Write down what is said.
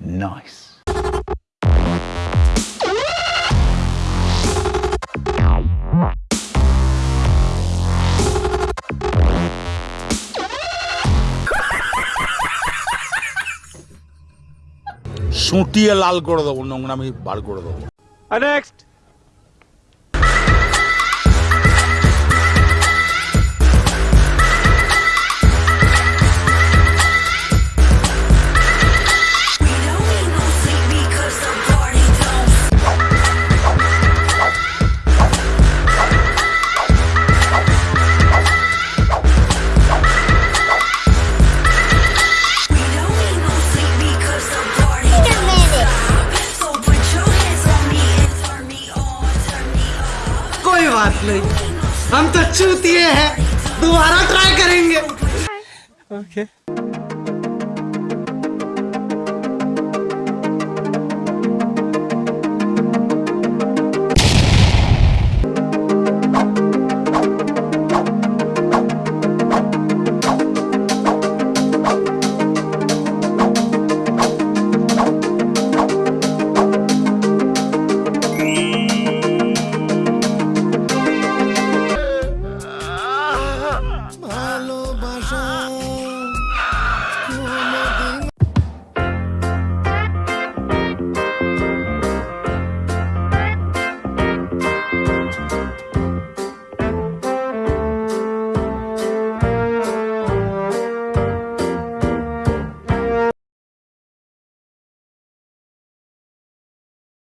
nice. সুটিয়ে লাল করে দেবো নোংরামি বার করে দেবো নেক্সট बात नहीं। हम तो चूतिए हैं। दोबारा ट्राई करेंगे। ওকে Bao?